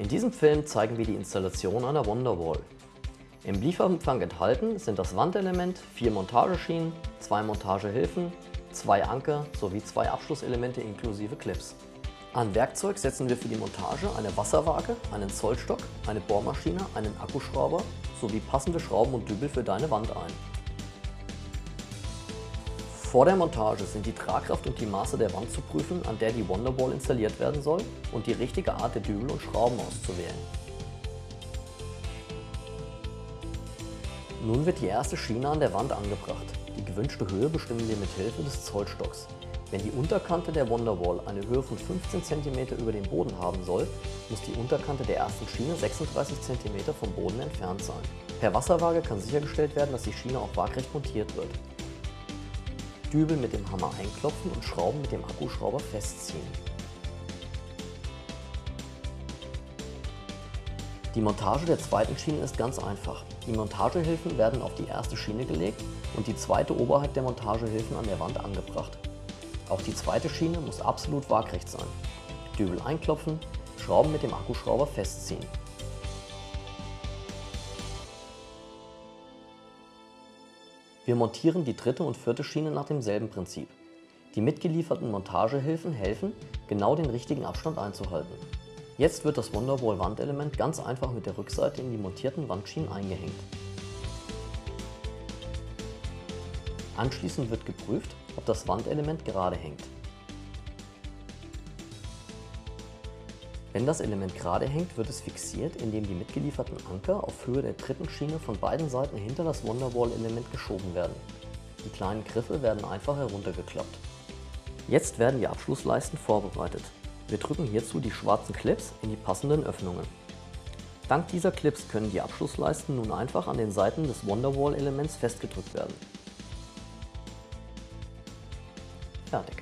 In diesem Film zeigen wir die Installation einer Wonderwall. Im Lieferumfang enthalten sind das Wandelement, vier Montageschienen, zwei Montagehilfen, zwei Anker sowie zwei Abschlusselemente inklusive Clips. An Werkzeug setzen wir für die Montage eine Wasserwaage, einen Zollstock, eine Bohrmaschine, einen Akkuschrauber sowie passende Schrauben und Dübel für deine Wand ein. Vor der Montage sind die Tragkraft und die Maße der Wand zu prüfen, an der die Wonderwall installiert werden soll und die richtige Art der Dübel und Schrauben auszuwählen. Nun wird die erste Schiene an der Wand angebracht. Die gewünschte Höhe bestimmen wir mit Hilfe des Zollstocks. Wenn die Unterkante der Wonderwall eine Höhe von 15 cm über dem Boden haben soll, muss die Unterkante der ersten Schiene 36 cm vom Boden entfernt sein. Per Wasserwaage kann sichergestellt werden, dass die Schiene auch waagrecht montiert wird. Dübel mit dem Hammer einklopfen und Schrauben mit dem Akkuschrauber festziehen. Die Montage der zweiten Schiene ist ganz einfach. Die Montagehilfen werden auf die erste Schiene gelegt und die zweite oberhalb der Montagehilfen an der Wand angebracht. Auch die zweite Schiene muss absolut waagrecht sein. Dübel einklopfen, Schrauben mit dem Akkuschrauber festziehen. Wir montieren die dritte und vierte Schiene nach demselben Prinzip. Die mitgelieferten Montagehilfen helfen, genau den richtigen Abstand einzuhalten. Jetzt wird das Wonderwall Wandelement ganz einfach mit der Rückseite in die montierten Wandschienen eingehängt. Anschließend wird geprüft, ob das Wandelement gerade hängt. Wenn das Element gerade hängt, wird es fixiert, indem die mitgelieferten Anker auf Höhe der dritten Schiene von beiden Seiten hinter das Wonderwall-Element geschoben werden. Die kleinen Griffe werden einfach heruntergeklappt. Jetzt werden die Abschlussleisten vorbereitet. Wir drücken hierzu die schwarzen Clips in die passenden Öffnungen. Dank dieser Clips können die Abschlussleisten nun einfach an den Seiten des Wonderwall-Elements festgedrückt werden. Fertig.